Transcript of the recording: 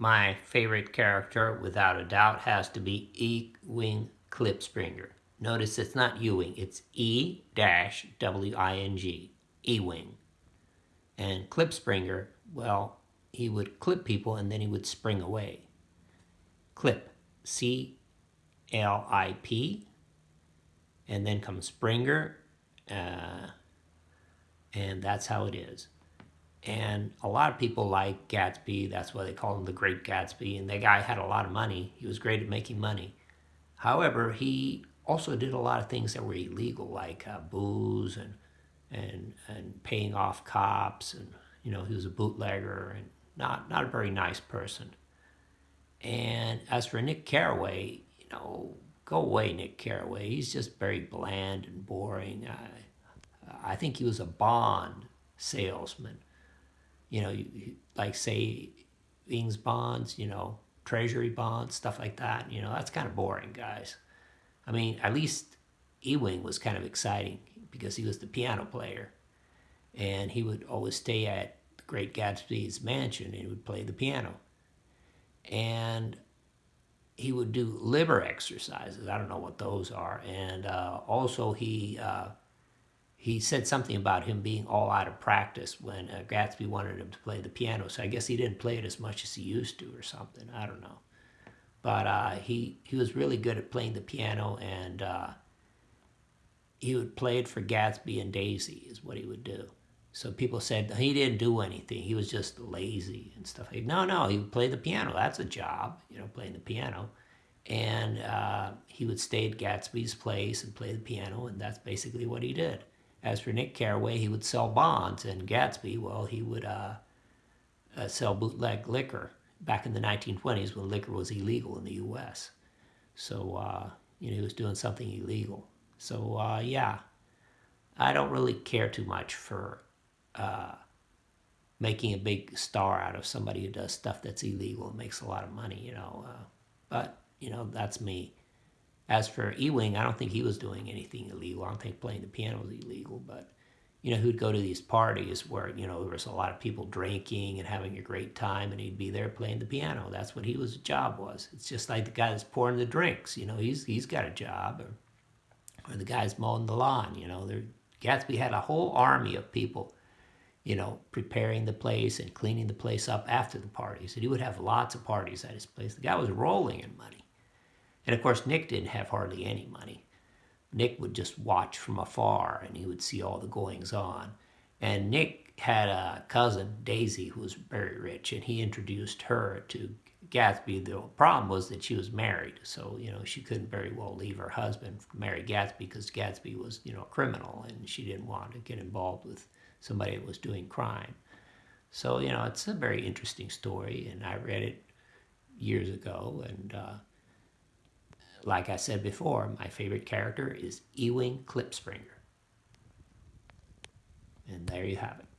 My favorite character, without a doubt, has to be Ewing Klipspringer. Notice it's not Ewing, it's E-W-I-N-G, Ewing. And Klipspringer, well, he would clip people and then he would spring away. Clip, C-L-I-P, and then comes Springer, uh, and that's how it is. And a lot of people like Gatsby. That's why they call him the Great Gatsby. And that guy had a lot of money. He was great at making money. However, he also did a lot of things that were illegal, like uh, booze and and and paying off cops. And you know, he was a bootlegger and not not a very nice person. And as for Nick Carraway, you know, go away, Nick Carraway. He's just very bland and boring. I, I think he was a Bond salesman you know, like say Ings bonds, you know, treasury bonds, stuff like that. You know, that's kind of boring, guys. I mean, at least Ewing was kind of exciting because he was the piano player. And he would always stay at the Great Gatsby's mansion and he would play the piano. And he would do liver exercises. I don't know what those are. And uh, also he uh, he said something about him being all out of practice when uh, Gatsby wanted him to play the piano. So I guess he didn't play it as much as he used to or something. I don't know. But uh, he, he was really good at playing the piano and uh, he would play it for Gatsby and Daisy is what he would do. So people said he didn't do anything. He was just lazy and stuff. Like, no, no, he would play the piano. That's a job, you know, playing the piano. And uh, he would stay at Gatsby's place and play the piano, and that's basically what he did. As for Nick Carraway, he would sell bonds, and Gatsby, well, he would uh, uh, sell bootleg liquor back in the 1920s when liquor was illegal in the U.S. So, uh, you know, he was doing something illegal. So, uh, yeah, I don't really care too much for uh, making a big star out of somebody who does stuff that's illegal and makes a lot of money, you know. Uh, but, you know, that's me. As for Ewing, I don't think he was doing anything illegal. I don't think playing the piano was illegal, but you know, who'd go to these parties where, you know, there was a lot of people drinking and having a great time and he'd be there playing the piano. That's what he was job was. It's just like the guy that's pouring the drinks, you know, he's he's got a job or or the guy's mowing the lawn, you know. There Gatsby had a whole army of people, you know, preparing the place and cleaning the place up after the parties. And he would have lots of parties at his place. The guy was rolling in money. And of course, Nick didn't have hardly any money. Nick would just watch from afar and he would see all the goings on. And Nick had a cousin, Daisy, who was very rich, and he introduced her to Gatsby. The problem was that she was married, so you know she couldn't very well leave her husband marry Gatsby because Gatsby was you know a criminal, and she didn't want to get involved with somebody that was doing crime. So you know it's a very interesting story, and I read it years ago, and uh, like I said before, my favorite character is Ewing Klipspringer. And there you have it.